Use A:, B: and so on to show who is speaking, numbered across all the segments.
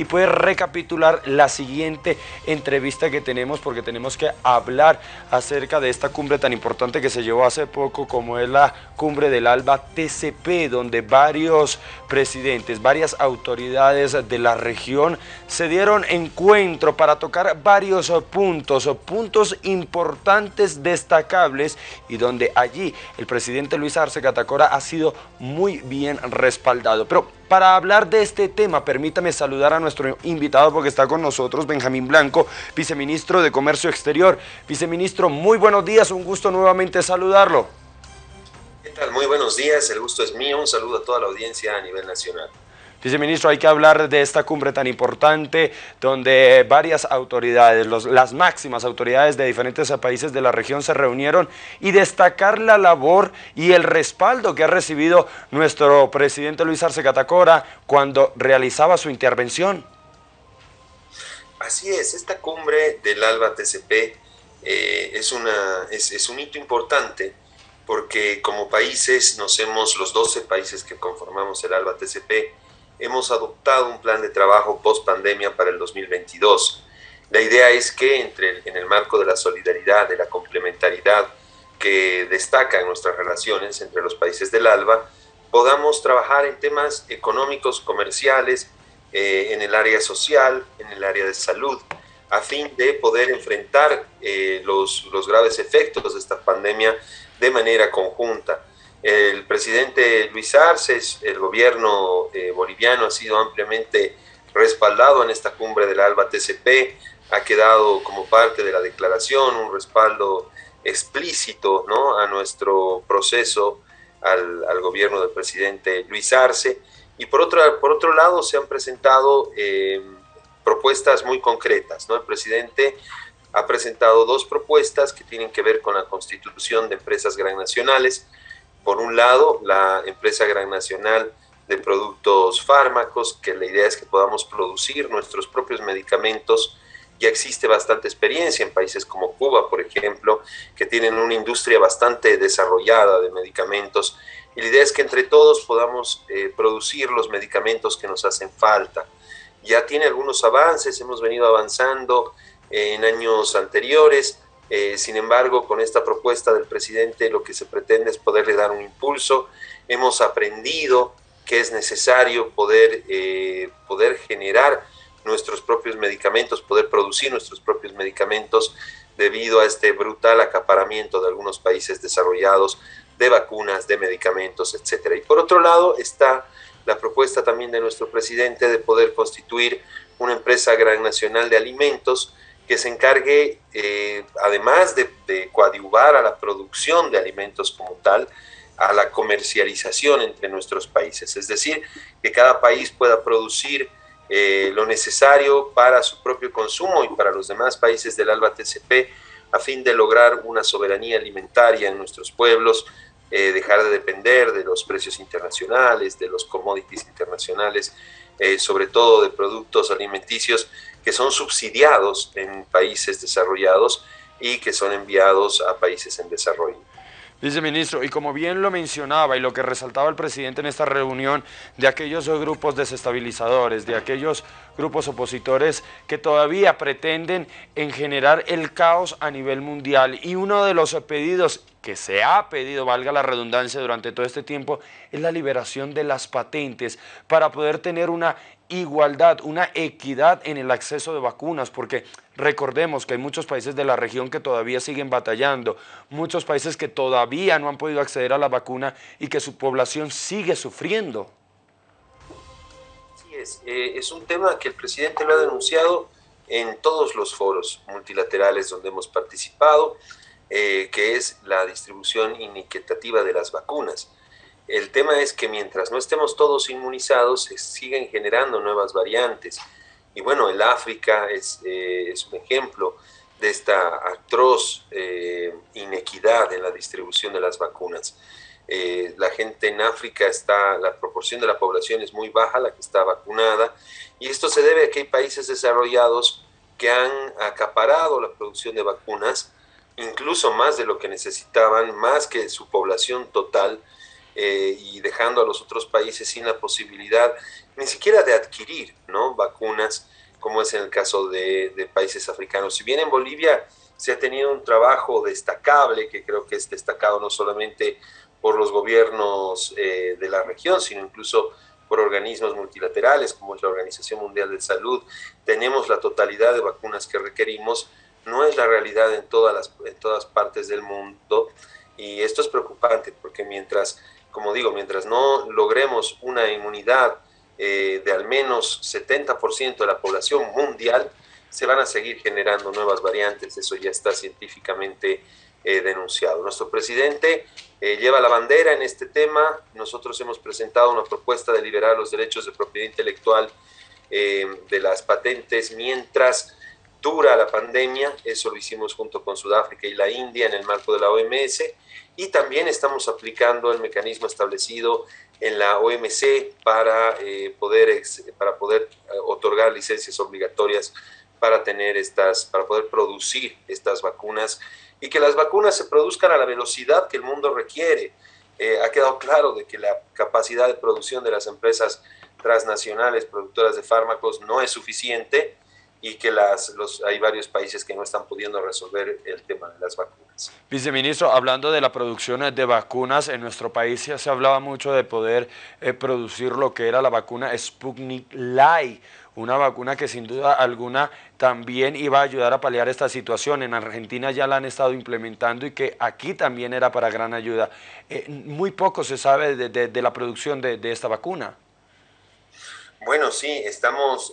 A: y puede recapitular la siguiente entrevista que tenemos porque tenemos que hablar acerca de esta cumbre tan importante que se llevó hace poco como es la cumbre del ALBA TCP, donde varios presidentes, varias autoridades de la región se dieron encuentro para tocar varios puntos, puntos importantes, destacables y donde allí el presidente Luis Arce Catacora ha sido muy bien respaldado. Pero para hablar de este tema, permítame saludar a nuestro invitado porque está con nosotros Benjamín Blanco, viceministro de Comercio Exterior. Viceministro, muy buenos días, un gusto nuevamente saludarlo.
B: ¿Qué tal? Muy buenos días, el gusto es mío, un saludo a toda la audiencia a nivel nacional.
A: Viceministro, hay que hablar de esta cumbre tan importante donde varias autoridades, las máximas autoridades de diferentes países de la región se reunieron y destacar la labor y el respaldo que ha recibido nuestro presidente Luis Arce Catacora cuando realizaba su intervención.
B: Así es, esta cumbre del ALBA TCP eh, es, es un hito importante porque como países nos hemos, los 12 países que conformamos el ALBA TCP, hemos adoptado un plan de trabajo post pandemia para el 2022. La idea es que entre, en el marco de la solidaridad, de la complementariedad que destaca en nuestras relaciones entre los países del ALBA, podamos trabajar en temas económicos, comerciales, eh, en el área social, en el área de salud, a fin de poder enfrentar eh, los, los graves efectos de esta pandemia de manera conjunta. El presidente Luis Arce, el gobierno eh, boliviano ha sido ampliamente respaldado en esta cumbre del ALBA TCP, ha quedado como parte de la declaración un respaldo explícito ¿no? a nuestro proceso, al, gobierno del presidente Luis Arce. Y por, por otro lado se han presentado eh, propuestas muy concretas. ¿no? El presidente ha presentado dos propuestas que tienen que ver con la constitución de empresas gran nacionales, por un lado, la empresa Gran Nacional de Productos Fármacos, que la idea es que podamos producir nuestros propios medicamentos. Ya existe bastante experiencia en países como Cuba, por ejemplo, que tienen una industria bastante desarrollada de medicamentos. Y la idea es que entre todos podamos eh, producir los medicamentos que nos hacen falta. Ya tiene algunos avances, hemos venido avanzando en años anteriores, eh, sin embargo, con esta propuesta del presidente lo que se pretende es poderle dar un impulso. Hemos aprendido que es necesario poder, eh, poder generar nuestros propios medicamentos, poder producir nuestros propios medicamentos debido a este brutal acaparamiento de algunos países desarrollados de vacunas, de medicamentos, etc. Y por otro lado está la propuesta también de nuestro presidente de poder constituir una empresa gran nacional de alimentos que se encargue, eh, además de, coadyuvar a la producción de alimentos como tal, a la comercialización entre nuestros países. Es decir, que cada país pueda producir eh, lo necesario para su propio consumo y para los demás países del ALBA TCP a fin de lograr una soberanía alimentaria en nuestros pueblos, eh, dejar de depender de los precios internacionales, de los commodities internacionales, sobre todo de productos alimenticios que son subsidiados en países desarrollados y que son enviados a países en desarrollo.
A: Viceministro, y como bien lo mencionaba y lo que resaltaba el presidente en esta reunión, de aquellos grupos desestabilizadores, de aquellos grupos opositores que todavía pretenden en generar el caos a nivel mundial. Y uno de los pedidos que se ha pedido, valga la redundancia, durante todo este tiempo, es la liberación de las patentes para poder tener una igualdad, una equidad en el acceso de vacunas, porque recordemos que hay muchos países de la región que todavía siguen batallando, muchos países que todavía no han podido acceder a la vacuna y que su población sigue sufriendo.
B: Sí, es, eh, es un tema que el presidente lo ha denunciado en todos los foros multilaterales donde hemos participado, eh, que es la distribución inequitativa de las vacunas. El tema es que mientras no estemos todos inmunizados, se siguen generando nuevas variantes. Y bueno, el África es, eh, es un ejemplo de esta atroz eh, inequidad en la distribución de las vacunas. Eh, la gente en África está, la proporción de la población es muy baja, la que está vacunada, y esto se debe a que hay países desarrollados que han acaparado la producción de vacunas, incluso más de lo que necesitaban, más que su población total, eh, y dejando a los otros países sin la posibilidad ni siquiera de adquirir ¿no? vacunas, como es en el caso de, países africanos. Si bien en Bolivia se ha tenido un trabajo destacable, que creo que es destacado no solamente por los gobiernos eh, de la región, sino incluso por organismos multilaterales como es la Organización Mundial de Salud, tenemos la totalidad de vacunas que requerimos, no es la realidad en todas, las, en todas partes del mundo y esto es preocupante porque mientras, como digo, mientras no logremos una inmunidad eh, de al menos 70% de la población mundial, se van a seguir generando nuevas variantes, eso ya está científicamente eh, denunciado. Nuestro presidente eh, lleva la bandera en este tema, nosotros hemos presentado una propuesta de liberar los derechos de propiedad intelectual de las patentes mientras dura la pandemia, eso lo hicimos junto con Sudáfrica y la India en el marco de la OMS, y también estamos aplicando el mecanismo establecido en la OMC para, eh, poder, para poder eh, otorgar licencias obligatorias para tener estas, para poder producir estas vacunas y que las vacunas se produzcan a la velocidad que el mundo requiere. Eh, ha quedado claro de que la capacidad de producción de las empresas transnacionales productoras de fármacos no es suficiente y que las, los, hay varios países que no están pudiendo resolver el tema de las vacunas.
A: Viceministro, hablando de la producción de vacunas, en nuestro país ya se hablaba mucho de poder eh, producir lo que era la vacuna Sputnik Light, una vacuna que sin duda alguna también iba a ayudar a paliar esta situación. En Argentina ya la han estado implementando y que aquí también era para gran ayuda. Eh, muy poco se sabe de, la producción de esta vacuna.
B: Bueno, sí, estamos,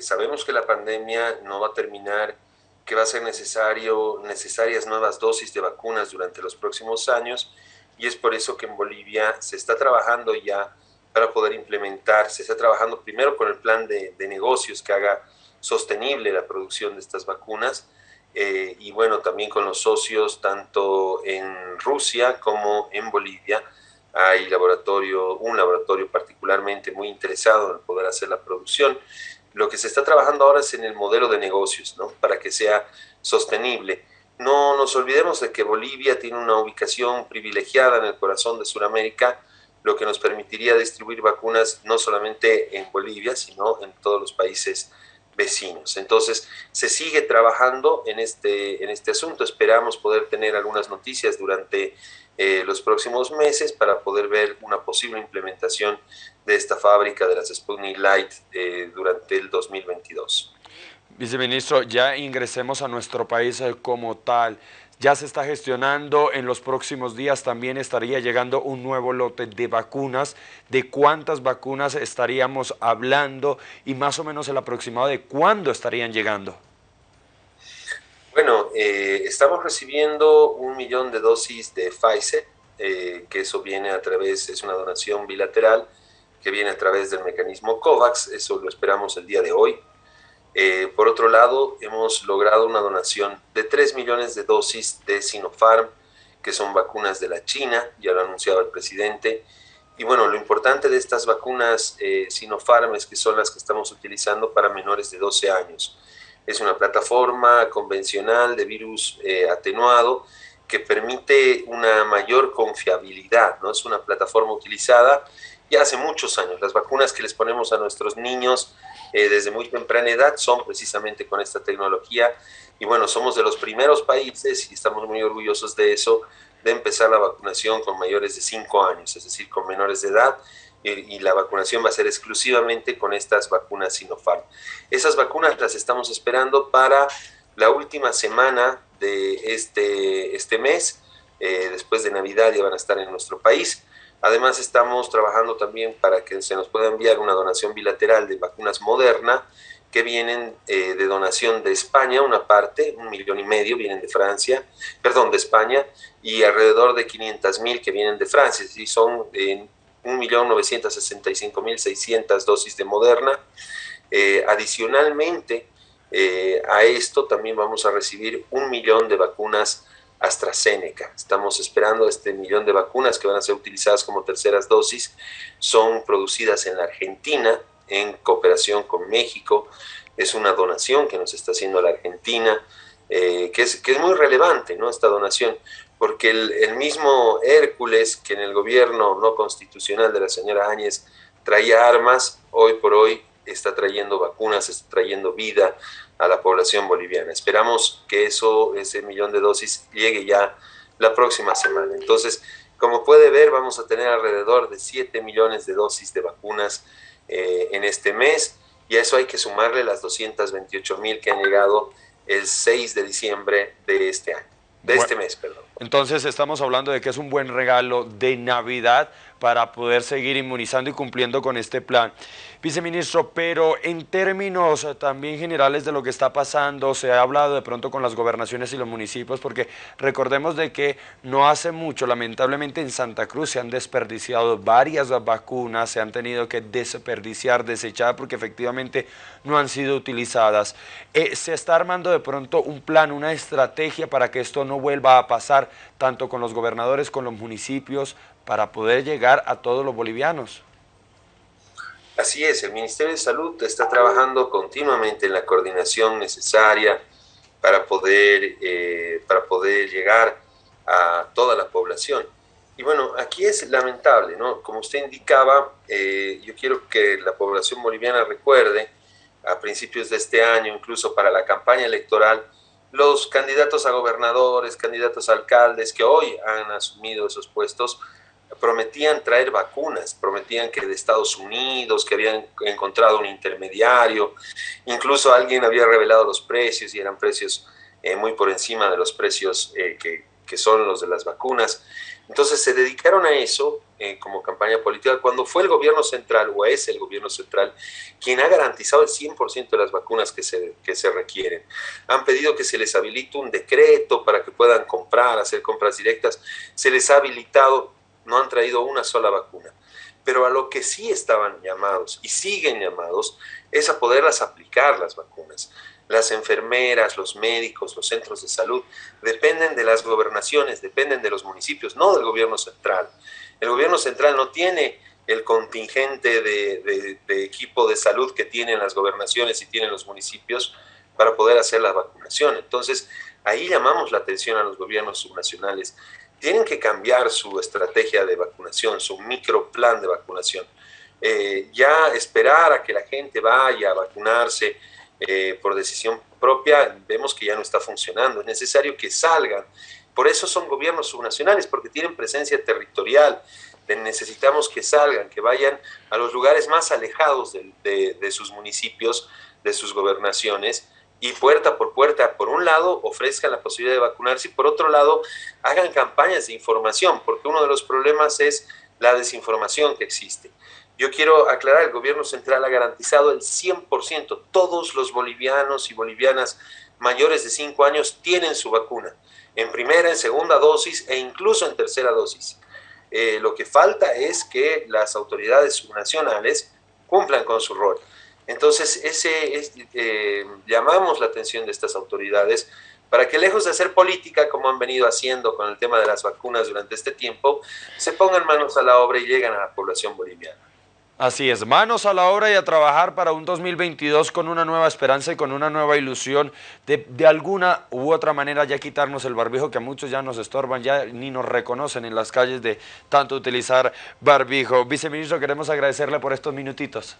B: sabemos que la pandemia no va a terminar, que va a ser necesario, necesarias nuevas dosis de vacunas durante los próximos años y es por eso que en Bolivia se está trabajando ya para poder implementar, se está trabajando primero con el plan de, negocios que haga sostenible la producción de estas vacunas eh, y bueno, también con los socios tanto en Rusia como en Bolivia hay laboratorio, un laboratorio particularmente muy interesado en poder hacer la producción. Lo que se está trabajando ahora es en el modelo de negocios, ¿no? Para que sea sostenible. No nos olvidemos de que Bolivia tiene una ubicación privilegiada en el corazón de Sudamérica, lo que nos permitiría distribuir vacunas no solamente en Bolivia, sino en todos los países vecinos. Entonces, se sigue trabajando en este, en este asunto. Esperamos poder tener algunas noticias durante eh, los próximos meses para poder ver una posible implementación de esta fábrica de las Sputnik Light eh, durante el 2022.
A: Viceministro, ya ingresemos a nuestro país eh, como tal. Ya se está gestionando, en los próximos días también estaría llegando un nuevo lote de vacunas. ¿De cuántas vacunas estaríamos hablando y más o menos el aproximado de cuándo estarían llegando?
B: Bueno, eh, estamos recibiendo un millón de dosis de Pfizer, eh, que eso viene a través, es una donación bilateral que viene a través del mecanismo COVAX, eso lo esperamos el día de hoy. Eh, por otro lado, hemos logrado una donación de 3 millones de dosis de Sinopharm, que son vacunas de la China, ya lo ha anunciado el presidente. Y bueno, lo importante de estas vacunas Sinopharm es que son las que estamos utilizando para menores de 12 años. Es una plataforma convencional de virus eh, atenuado que permite una mayor confiabilidad, ¿no? Es una plataforma utilizada ya hace muchos años. Las vacunas que les ponemos a nuestros niños eh, desde muy temprana edad son precisamente con esta tecnología. Y bueno, somos de los primeros países, y estamos muy orgullosos de eso, de empezar la vacunación con mayores de 5 años, es decir, con menores de edad y la vacunación va a ser exclusivamente con estas vacunas Sinopharm. Esas vacunas las estamos esperando para la última semana de este, este mes, eh, después de Navidad ya van a estar en nuestro país. Además estamos trabajando también para que se nos pueda enviar una donación bilateral de vacunas Moderna que vienen eh, de donación de España, una parte, un millón y medio vienen de Francia, perdón, de España, y alrededor de 500 mil que vienen de Francia, y son en 1.965.600 dosis de Moderna. Eh, adicionalmente eh, a esto también vamos a recibir un millón de vacunas AstraZeneca. Estamos esperando este millón de vacunas que van a ser utilizadas como terceras dosis. Son producidas en la Argentina en cooperación con México. Es una donación que nos está haciendo la Argentina, eh, que, es, que es muy relevante, ¿no? Esta donación porque el, mismo Hércules, que en el gobierno no constitucional de la señora Áñez traía armas, hoy por hoy está trayendo vacunas, está trayendo vida a la población boliviana. Esperamos que eso, ese millón de dosis, llegue ya la próxima semana. Entonces, como puede ver, vamos a tener alrededor de 7 millones de dosis de vacunas eh, en este mes y a eso hay que sumarle las 228 mil que han llegado el 6 de diciembre de este año, de este mes, perdón.
A: Entonces estamos hablando de que es un buen regalo de Navidad para poder seguir inmunizando y cumpliendo con este plan. Viceministro, pero en términos eh, también generales de lo que está pasando, se ha hablado de pronto con las gobernaciones y los municipios, porque recordemos de que no hace mucho, lamentablemente en Santa Cruz se han desperdiciado varias vacunas, se han tenido que desperdiciar, desechar, porque efectivamente no han sido utilizadas. Eh, se está armando de pronto un plan, una estrategia para que esto no vuelva a pasar, tanto con los gobernadores, con los municipios, para poder llegar a todos los bolivianos.
B: Así es, el Ministerio de Salud está trabajando continuamente en la coordinación necesaria para poder, eh, para poder llegar a toda la población. Y bueno, aquí es lamentable, ¿no? Como usted indicaba, eh, yo quiero que la población boliviana recuerde, a principios de este año, incluso para la campaña electoral, los candidatos a gobernadores, candidatos a alcaldes que hoy han asumido esos puestos, prometían traer vacunas, prometían que de Estados Unidos, que habían encontrado un intermediario, incluso alguien había revelado los precios y eran precios eh, muy por encima de los precios eh, que, que, son los de las vacunas. Entonces se dedicaron a eso eh, como campaña política cuando fue el gobierno central, o es el gobierno central, quien ha garantizado el 100% de las vacunas que se, que se requieren. Han pedido que se les habilite un decreto para que puedan comprar, hacer compras directas. Se les ha habilitado no han traído una sola vacuna. Pero a lo que sí estaban llamados y siguen llamados es a poderlas aplicar las vacunas. Las enfermeras, los médicos, los centros de salud dependen de las gobernaciones, dependen de los municipios, no del gobierno central. El gobierno central no tiene el contingente de, equipo de salud que tienen las gobernaciones y tienen los municipios para poder hacer la vacunación. Entonces, ahí llamamos la atención a los gobiernos subnacionales tienen que cambiar su estrategia de vacunación, su microplan de vacunación. Eh, ya esperar a que la gente vaya a vacunarse eh, por decisión propia, vemos que ya no está funcionando. Es necesario que salgan. Por eso son gobiernos subnacionales, porque tienen presencia territorial. Necesitamos que salgan, que vayan a los lugares más alejados de sus municipios, de sus gobernaciones, y puerta por puerta, por un lado, ofrezcan la posibilidad de vacunarse y por otro lado, hagan campañas de información, porque uno de los problemas es la desinformación que existe. Yo quiero aclarar, el gobierno central ha garantizado el 100%, todos los bolivianos y bolivianas mayores de 5 años tienen su vacuna, en primera, en segunda dosis e incluso en tercera dosis. Eh, lo que falta es que las autoridades subnacionales cumplan con su rol. Entonces, ese eh, llamamos la atención de estas autoridades para que lejos de hacer política, como han venido haciendo con el tema de las vacunas durante este tiempo, se pongan manos a la obra y lleguen a la población boliviana.
A: Así es, manos a la obra y a trabajar para un 2022 con una nueva esperanza y con una nueva ilusión de, de, alguna u otra manera ya quitarnos el barbijo que a muchos ya nos estorban, ya ni nos reconocen en las calles de tanto utilizar barbijo. Viceministro, queremos agradecerle por estos minutitos.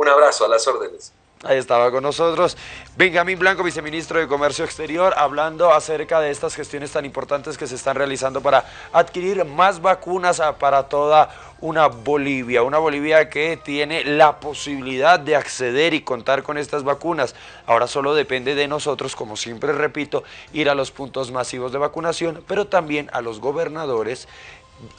B: Un abrazo, a las órdenes.
A: Ahí estaba con nosotros Benjamín Blanco, viceministro de Comercio Exterior, hablando acerca de estas gestiones tan importantes que se están realizando para adquirir más vacunas para toda una Bolivia, una Bolivia que tiene la posibilidad de acceder y contar con estas vacunas. Ahora solo depende de nosotros, como siempre repito, ir a los puntos masivos de vacunación, pero también a los gobernadores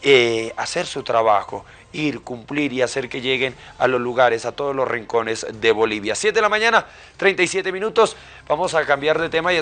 A: eh, hacer su trabajo, ir, cumplir y hacer que lleguen a los lugares, a todos los rincones de Bolivia. 7 de la mañana, 37 minutos, vamos a cambiar de tema y